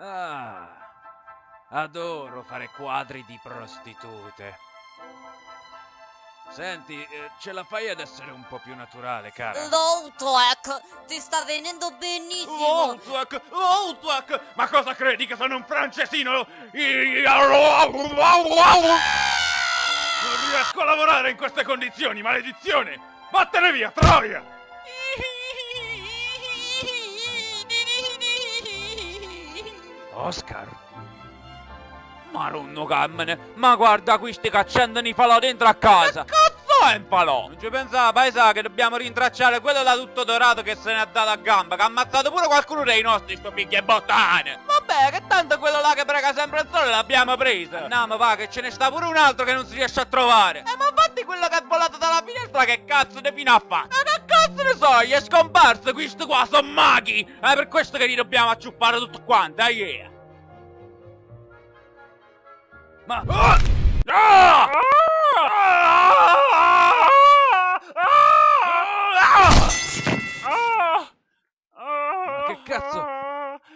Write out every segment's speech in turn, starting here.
Ah, adoro fare quadri di prostitute. Senti, eh, ce la fai ad essere un po' più naturale, cara? L'Outrack ti sta venendo benissimo. Outwack! Outwack! Ma cosa credi che sono un francesino? Non riesco a lavorare in queste condizioni, maledizione! Vattene via, troia! Oscar? Marunno cammene, ma guarda questi che accendono i falò dentro a casa! Che cazzo è un falò? Non ci pensava, paesa, che dobbiamo rintracciare quello da tutto dorato che se ne è dato a gamba, che ha ammazzato pure qualcuno dei nostri, sto picchia e bottane! Vabbè, che tanto quello là che prega sempre il sole l'abbiamo preso! Andiamo, va, che ce ne sta pure un altro che non si riesce a trovare! Eh, ma infatti quello che è volato dalla finestra che cazzo ne fino a fa? Ma che cazzo ne so, gli è scomparso, questo qua, sono maghi! È per questo che li dobbiamo acciuppare tutto quanto, eh, yeah! Ma... Ah! Ah! Ma che cazzo?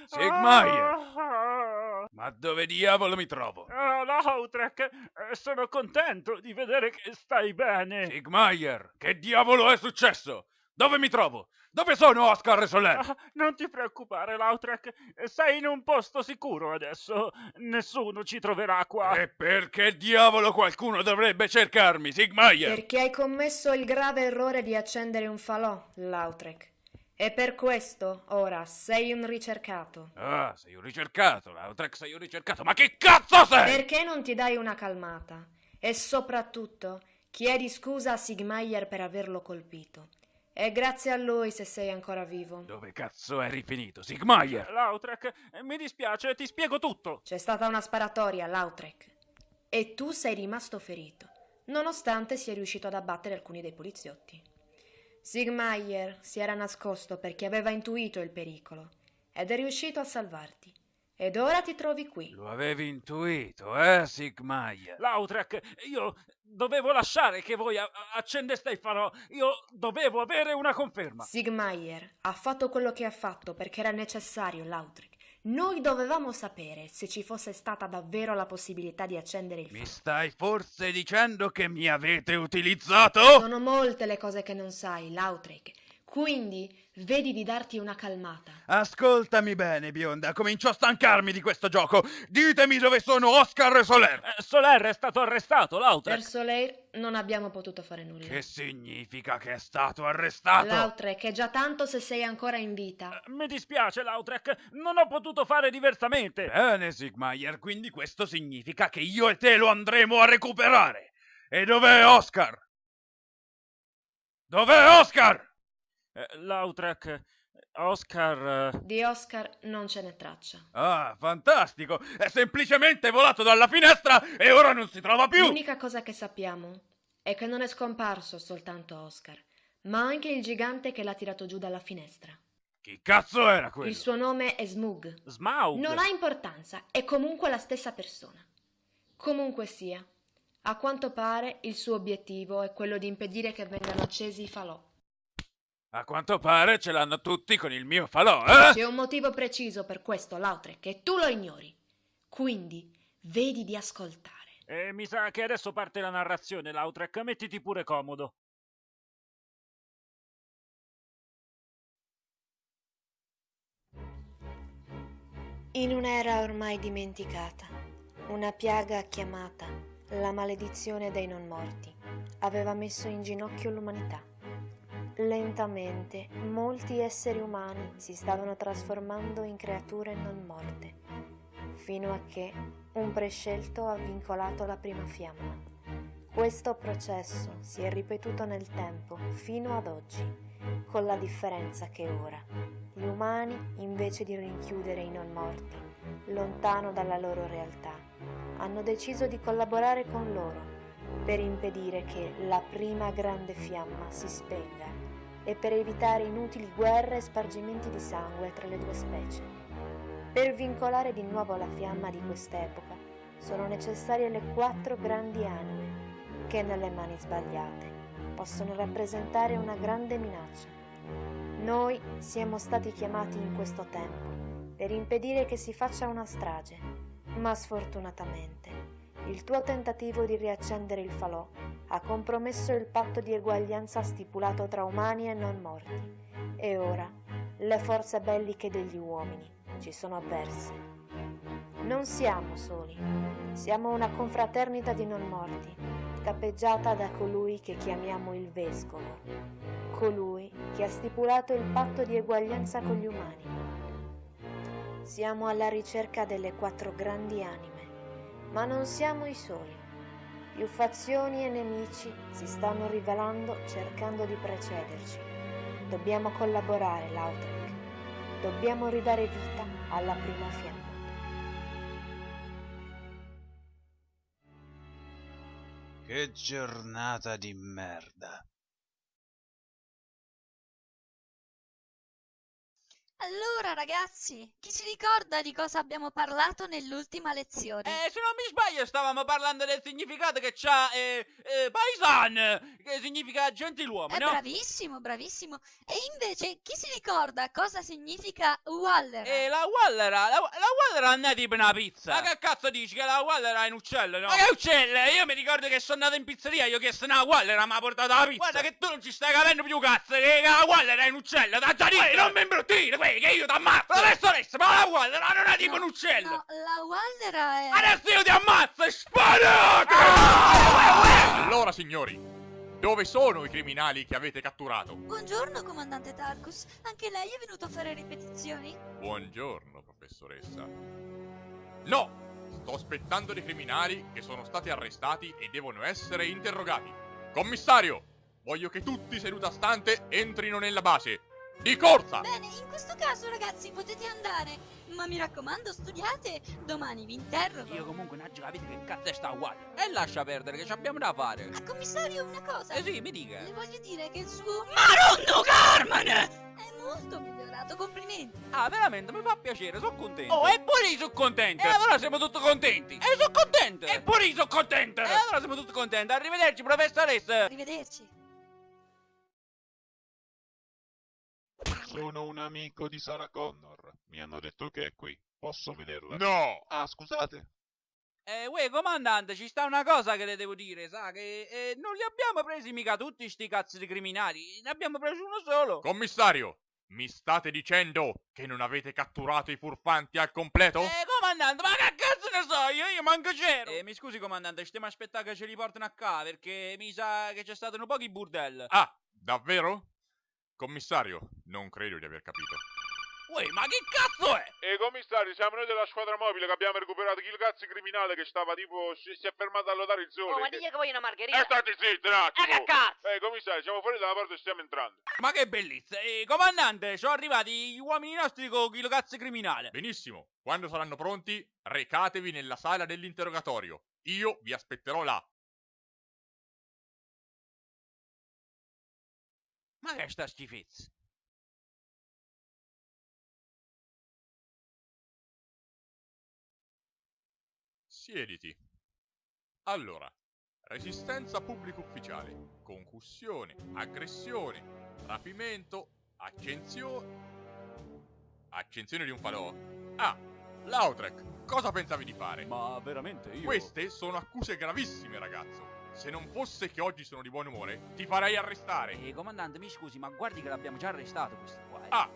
Sigmaier! Ma dove diavolo mi trovo? Ah, Lautrec, eh, sono contento di vedere che stai bene. Sigmaier, che diavolo è successo? Dove mi trovo? Dove sono Oscar e Soler? Ah, non ti preoccupare, Lautrec, sei in un posto sicuro adesso. Nessuno ci troverà qua. E perché diavolo qualcuno dovrebbe cercarmi, Sigmaier? Perché hai commesso il grave errore di accendere un falò, Lautrec. E per questo, ora, sei un ricercato. Ah, sei un ricercato, Lautrec, sei un ricercato. Ma che cazzo sei? Perché non ti dai una calmata? E soprattutto, chiedi scusa a Sigmaier per averlo colpito. E grazie a lui se sei ancora vivo. Dove cazzo eri finito, Sigmaier? Lautrec, eh, mi dispiace, ti spiego tutto. C'è stata una sparatoria, Lautrec. E tu sei rimasto ferito, nonostante sia riuscito ad abbattere alcuni dei poliziotti. Sigmaier si era nascosto perché aveva intuito il pericolo ed è riuscito a salvarti. Ed ora ti trovi qui. Lo avevi intuito, eh, Sigmaier? Lautrec, io dovevo lasciare che voi accendeste il farò. Io dovevo avere una conferma. Sigmaier ha fatto quello che ha fatto perché era necessario, Lautrec. Noi dovevamo sapere se ci fosse stata davvero la possibilità di accendere il Mi fuoco. stai forse dicendo che mi avete utilizzato? Sono molte le cose che non sai, Lautrec. Quindi vedi di darti una calmata. Ascoltami bene, bionda, comincio a stancarmi di questo gioco. Ditemi dove sono Oscar e Soler. Eh, Soler è stato arrestato, Lautrec. Per Soleil non abbiamo potuto fare nulla. Che significa che è stato arrestato? Lautrec è già tanto se sei ancora in vita. Eh, Mi dispiace, Lautrec, non ho potuto fare diversamente. Bene, Sigmaier, quindi questo significa che io e te lo andremo a recuperare. E dov'è Oscar? Dov'è Oscar? Eh, Lautrec, Oscar... eh, Di Oscar non ce n'è traccia. Ah, fantastico! È semplicemente volato dalla finestra e ora non si trova più! L'unica cosa che sappiamo è che non è scomparso soltanto Oscar, ma anche il gigante che l'ha tirato giù dalla finestra. Chi cazzo era quello? Il suo nome è Smug. Smaug. Non ha importanza, è comunque la stessa persona. Comunque sia, a quanto pare il suo obiettivo è quello di impedire che vengano accesi i falò. A quanto pare ce l'hanno tutti con il mio falò, eh? C'è un motivo preciso per questo, Lautrec, e tu lo ignori. Quindi, vedi di ascoltare. Eh, mi sa che adesso parte la narrazione, Lautrec. Mettiti pure comodo. In un'era ormai dimenticata, una piaga chiamata la maledizione dei non morti aveva messo in ginocchio l'umanità. Lentamente molti esseri umani si stavano trasformando in creature non morte, fino a che un prescelto ha vincolato la prima fiamma. Questo processo si è ripetuto nel tempo fino ad oggi, con la differenza che ora gli umani, invece di rinchiudere i non morti, lontano dalla loro realtà, hanno deciso di collaborare con loro per impedire che la prima grande fiamma si spenga e per evitare inutili guerre e spargimenti di sangue tra le due specie. Per vincolare di nuovo la fiamma di quest'epoca sono necessarie le quattro grandi anime che nelle mani sbagliate possono rappresentare una grande minaccia. Noi siamo stati chiamati in questo tempo per impedire che si faccia una strage, ma sfortunatamente il tuo tentativo di riaccendere il falò ha compromesso il patto di eguaglianza stipulato tra umani e non morti e ora le forze belliche degli uomini ci sono avverse. Non siamo soli, siamo una confraternita di non morti, capeggiata da colui che chiamiamo il Vescovo, colui che ha stipulato il patto di eguaglianza con gli umani. Siamo alla ricerca delle quattro grandi anime, ma non siamo i soli. Più fazioni e nemici si stanno rivelando cercando di precederci. Dobbiamo collaborare, Lautrec. Dobbiamo ridare vita alla prima fiamma. Che giornata di merda. Allora, ragazzi, chi si ricorda di cosa abbiamo parlato nell'ultima lezione? Eh, se non mi sbaglio stavamo parlando del significato che c'ha eh, eh, paisan, che significa gentiluomo, Eh, no? bravissimo, bravissimo. E invece, chi si ricorda cosa significa Waller? E la Wallera, la, la Wallera non è tipo una pizza. Ma che cazzo dici che la Wallera è un uccello, no? Ma che uccello? Io mi ricordo che sono andato in pizzeria, io ho chiesto una Wallera, mi ha portato la pizza. Guarda che tu non ci stai capendo più cazzo, che la Wallera è un uccello, da già non mi imbruttire, qui, che io ti ammazzo. Professoressa, ma la Wallera non è tipo No, un uccello. No, la Wallera è... Adesso io ti ammazzo e sparate! Allora, signori, dove sono i criminali che avete catturato? Buongiorno, comandante Tarkus. Anche lei è venuto a fare ripetizioni? Buongiorno, professoressa. No! Sto aspettando dei criminali che sono stati arrestati e devono essere interrogati. Commissario! Voglio che tutti seduta stante entrino nella base. Di corsa! Bene, in questo caso, ragazzi, potete andare. Ma mi raccomando, studiate. Domani vi interrogo. Io comunque non capito che cazzo è sta Wallera. E lascia perdere che ci abbiamo da fare. Ah, commissario, una cosa. Eh sì, mi dica. Le voglio dire che il suo... Maronno Carmen! È molto migliorato, complimenti. Ah, veramente, mi fa piacere, sono contento. Oh, e pure io sono contento. E allora siamo tutti contenti. E sono contento. E pure io sono contento. E allora siamo tutti contenti. Arrivederci, professoressa. Arrivederci. Sono un amico di Sarah Connor. Mi hanno detto che è qui. Posso vederla? No! Ah, scusate. Eh, uè, comandante, ci sta una cosa che le devo dire, sa, che eh, non li abbiamo presi mica tutti sti cazzi di criminali, ne abbiamo preso uno solo. Commissario, mi state dicendo che non avete catturato i furfanti al completo? Eh, comandante, ma che cazzo ne so io? Io manco c'ero. Eh, mi scusi, comandante, stiamo aspettando che ce li portino a casa, perché mi sa che c'è stato un po' di burdel. Ah, davvero? Commissario, non credo di aver capito. Uè, ma che cazzo è? E commissari, siamo noi della squadra mobile che abbiamo recuperato il cazzo criminale che stava tipo. si, si è fermato a lodare il sole. Oh, ma digli che voglio una margherita. Eh, state zitti un attimo! Eh, che cazzo! Eh, commissari, siamo fuori dalla porta e stiamo entrando. Ma che bellezza! Eh, comandante, sono arrivati gli uomini nostri con il cazzo criminale. Benissimo, quando saranno pronti, recatevi nella sala dell'interrogatorio. Io vi aspetterò là. Ma che è sta schifezza? Siediti. Allora, resistenza pubblico ufficiale, concussione, aggressione, rapimento, accensione... Accensione di un falò? Ah, Lautrec, cosa pensavi di fare? Ma veramente io... Queste sono accuse gravissime, ragazzo. Se non fosse che oggi sono di buon umore, ti farei arrestare. Eh, comandante, mi scusi, ma guardi che l'abbiamo già arrestato questo qua. eh. Ah,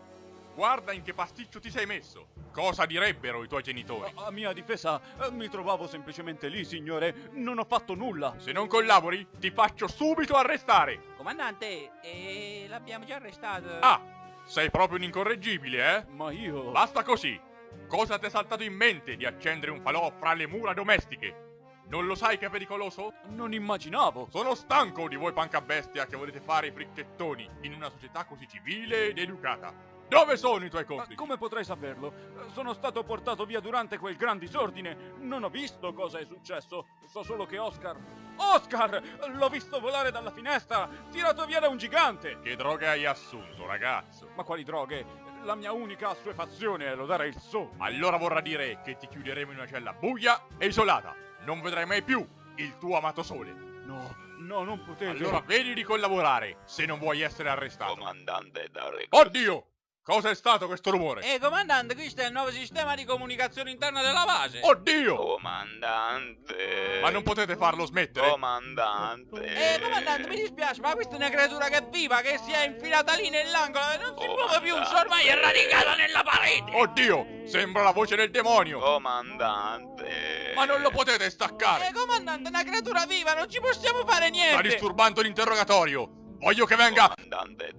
guarda in che pasticcio ti sei messo. Cosa direbbero i tuoi genitori? A, a mia difesa, eh, mi trovavo semplicemente lì, signore. Non ho fatto nulla. Se non collabori, ti faccio subito arrestare. Comandante, eh, l'abbiamo già arrestato. Ah, sei proprio un incorreggibile, eh? Ma io... Basta così. Cosa ti è saltato in mente di accendere un falò fra le mura domestiche? Non lo sai che è pericoloso? Non immaginavo. Sono stanco di voi pancabestia che volete fare i fricchettoni in una società così civile ed educata. Dove sono i tuoi Ma complici? come potrei saperlo? Sono stato portato via durante quel gran disordine. Non ho visto cosa è successo. So solo che Oscar... Oscar! L'ho visto volare dalla finestra, tirato via da un gigante. Che droga hai assunto, ragazzo? Ma quali droghe? La mia unica assuefazione è lodare il so. Allora vorrà dire che ti chiuderemo in una cella buia e isolata. Non vedrai mai più il tuo amato sole. No, no, non potete. Allora vedi di collaborare se non vuoi essere arrestato. Comandante da Oddio! Cosa è stato questo rumore? Eh, comandante, questo è il nuovo sistema di comunicazione interna della base. Oddio! Comandante. Ma non potete farlo smettere? Comandante. Eh, comandante, mi dispiace, ma questa è una creatura che è viva, che si è infilata lì nell'angolo e non si muove più, ormai è radicata nella parete. Oddio! Sembra la voce del demonio! Comandante. Ma non lo potete Eh, staccare! comandante, è una creatura viva, non ci possiamo fare Sta niente. disturbando l'interrogatorio! Voglio che venga... Comandante.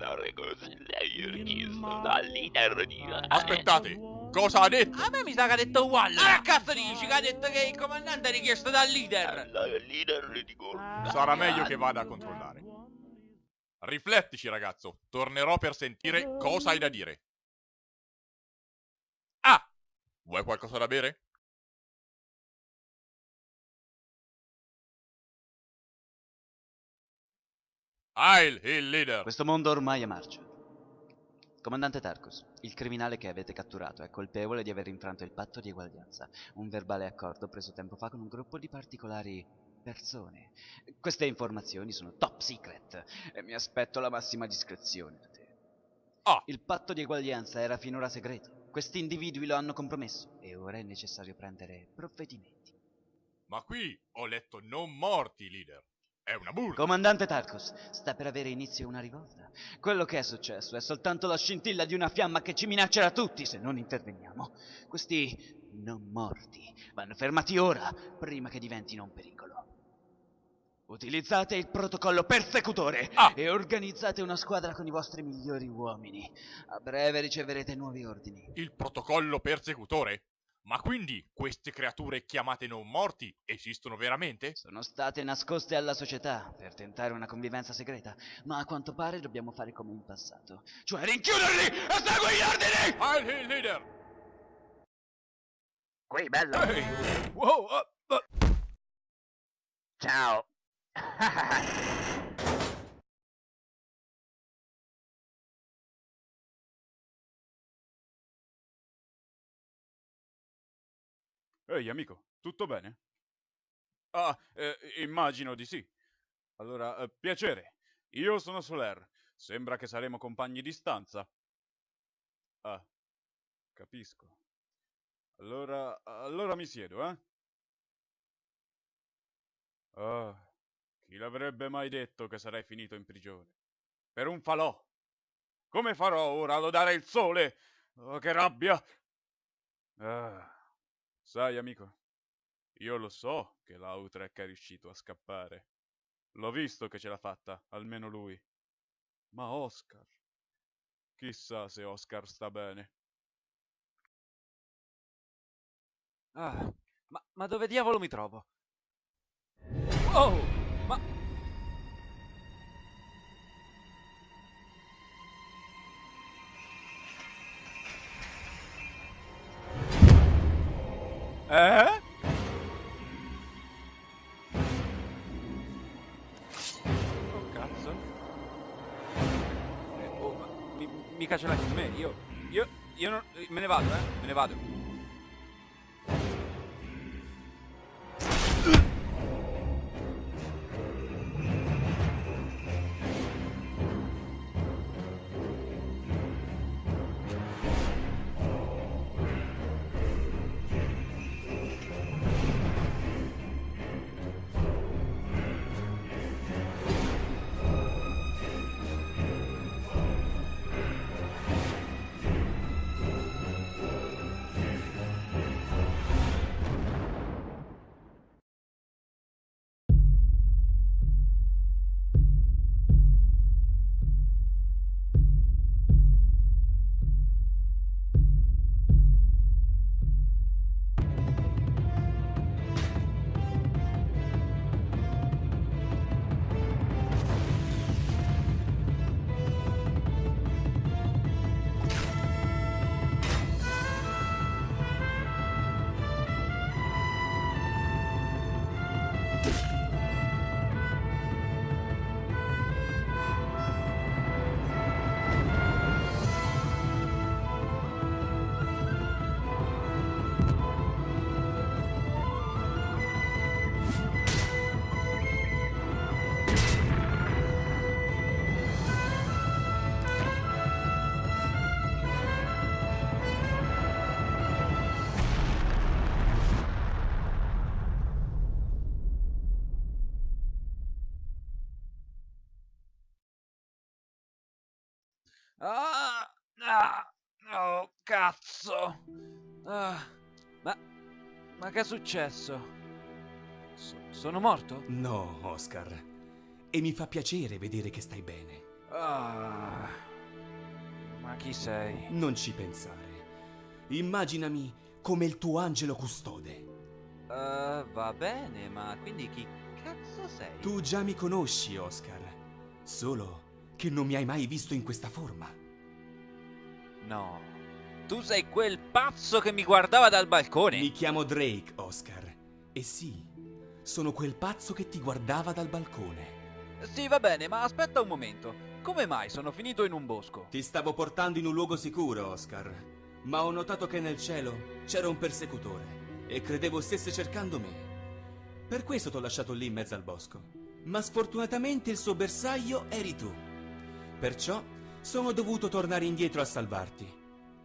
Aspettate! Cosa ha detto? A me mi sa che ha detto uguale. Ma che cazzo dici che ha detto che il comandante è richiesto dal leader? Dal leader di. Sarà meglio che vada a controllare. Riflettici, ragazzo. Tornerò per sentire cosa hai da dire. Ah! Vuoi qualcosa da bere? Heil, il leader! Questo mondo ormai è marcio. Comandante Tarkus, il criminale che avete catturato è colpevole di aver infranto il patto di eguaglianza, un verbale accordo preso tempo fa con un gruppo di particolari persone. Queste informazioni sono top secret e mi aspetto la massima discrezione da te. Ah. Il patto di eguaglianza era finora segreto. Questi individui lo hanno compromesso e ora è necessario prendere provvedimenti. Ma qui ho letto non morti, leader. È una burla. Comandante Tarkus, sta per avere inizio una rivolta. Quello che è successo è soltanto la scintilla di una fiamma che ci minaccerà tutti se non interveniamo. Questi non morti vanno fermati ora, prima che diventino un pericolo. Utilizzate il protocollo persecutore Ah. e organizzate una squadra con i vostri migliori uomini. A breve riceverete nuovi ordini. Il protocollo persecutore? Ma quindi queste creature chiamate non morti esistono veramente? Sono state nascoste alla società per tentare una convivenza segreta, ma a quanto pare dobbiamo fare come in passato, cioè rinchiuderli e segui gli ordini! Heil, il leader! Qui, bello. Ehi! Wow! ah, ah. Ciao. Ehi, amico, tutto bene? Ah, eh, immagino di sì. Allora, eh, piacere. Io sono Soler. Sembra che saremo compagni di stanza. Ah, capisco. Allora, allora mi siedo, eh? Ah, chi l'avrebbe mai detto che sarei finito in prigione? Per un falò. Come farò ora a lodare il sole? Oh, che rabbia! Ah. Sai, amico, io lo so che l'Autrek è riuscito a scappare. L'ho visto che ce l'ha fatta, almeno lui. Ma Oscar... Chissà se Oscar sta bene. Ah, ma, ma dove diavolo mi trovo? Oh, ma... Eh? Oh cazzo. Eh, oh, mi, mica ce l'hai con me, io. Io. Io non. Me ne vado, eh. Me ne vado. Ah, ah, oh, cazzo. Ah, ma, ma che è successo? So- sono morto? No, Oscar. E mi fa piacere vedere che stai bene. Ah, ma chi sei? Non ci pensare. Immaginami come il tuo angelo custode. Eh, va bene, ma quindi chi cazzo sei? Tu già mi conosci, Oscar. Solo che non mi hai mai visto in questa forma. No. Tu sei quel pazzo che mi guardava dal balcone. Mi chiamo Drake, Oscar. E sì, sono quel pazzo che ti guardava dal balcone. Sì, va bene, ma aspetta un momento. Come mai sono finito in un bosco? Ti stavo portando in un luogo sicuro, Oscar. Ma ho notato che nel cielo c'era un persecutore e credevo stesse cercando me. Per questo t'ho lasciato lì in mezzo al bosco. Ma sfortunatamente il suo bersaglio eri tu. Perciò sono dovuto tornare indietro a salvarti.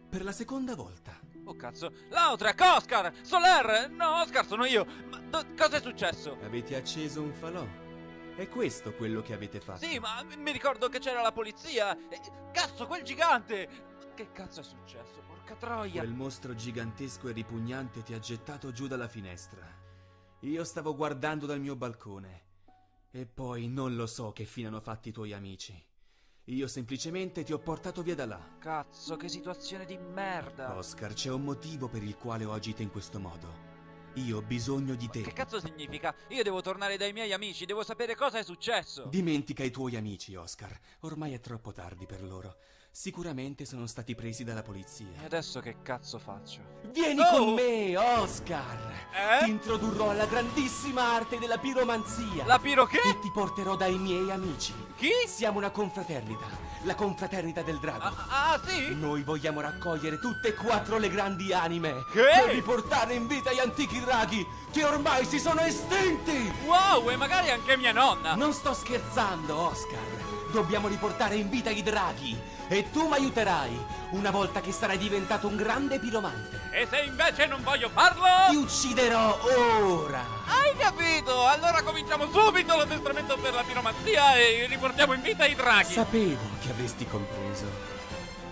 Per la seconda volta. Oh cazzo. Lautrec, Oscar! Soler! No, Oscar, sono io! Ma cosa è successo? Avete acceso un falò. È questo quello che avete fatto. Sì, ma mi- ricordo che c'era la polizia. Cazzo, quel gigante! Che cazzo è successo? Porca troia! Quel mostro gigantesco e ripugnante ti ha gettato giù dalla finestra. Io stavo guardando dal mio balcone. E poi non lo so che fine hanno fatti i tuoi amici. Io semplicemente ti ho portato via da là. Cazzo, che situazione di merda! Oscar, c'è un motivo per il quale ho agito in questo modo. Io ho bisogno di Che te. cazzo significa? Io devo tornare dai miei amici, devo sapere cosa è successo! Dimentica i tuoi amici, Oscar. Ormai è troppo tardi per loro. Sicuramente sono stati presi dalla E polizia. adesso che cazzo faccio? Vieni Oh! con me, Oscar! Eh? Ti introdurrò alla grandissima arte della piromanzia. La piro che? E ti porterò dai miei amici. Chi? Siamo una confraternita, la confraternita del drago. Ah, ah, sì? Noi vogliamo raccogliere tutte e quattro le grandi anime Che? per riportare in vita gli antichi draghi che ormai si sono estinti. Wow, e magari anche mia nonna! Non sto scherzando, Oscar. Dobbiamo riportare in vita i draghi e tu mi aiuterai una volta che sarai diventato un grande piromante. E se invece non voglio farlo? Ti ucciderò ora. Hai capito? Allora cominciamo subito l'addestramento per la piromanzia e riportiamo in vita i draghi! Sapevo che avresti compreso.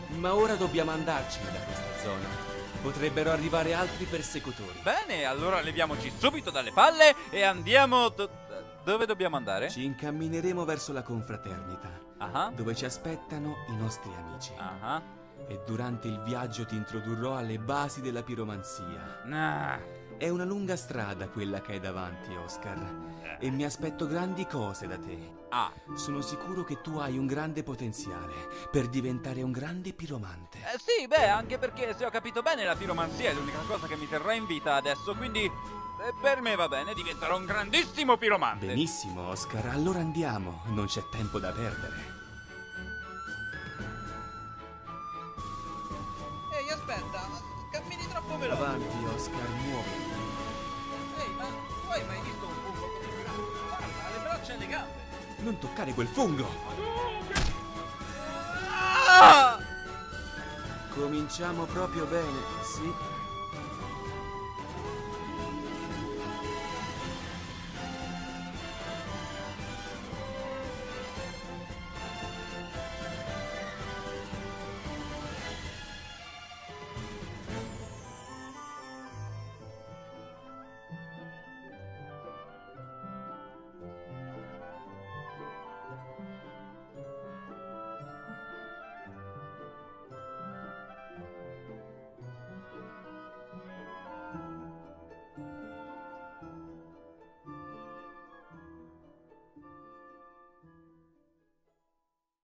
Ma ora dobbiamo andarcene da questa zona. Potrebbero arrivare altri persecutori. Bene, allora leviamoci subito dalle palle e andiamo... do- dove dobbiamo andare? Ci incammineremo verso la confraternita, Ah, dove ci aspettano i nostri amici. ah, E durante il viaggio ti introdurrò alle basi della piromanzia. ah. È una lunga strada quella che hai davanti, Oscar. E mi aspetto grandi cose da te. Ah, Sono sicuro che tu hai un grande potenziale per diventare un grande piromante. eh, sì, beh, anche perché se ho capito bene la piromanzia è l'unica cosa che mi terrà in vita adesso, quindi eh, per me va bene, diventerò un grandissimo piromante. Benissimo, Oscar. Allora andiamo. Non c'è tempo da perdere. Ehi, aspetta, cammini troppo veloce. Avanti, Oscar, Non toccare quel fungo! Ah! Cominciamo proprio bene, sì.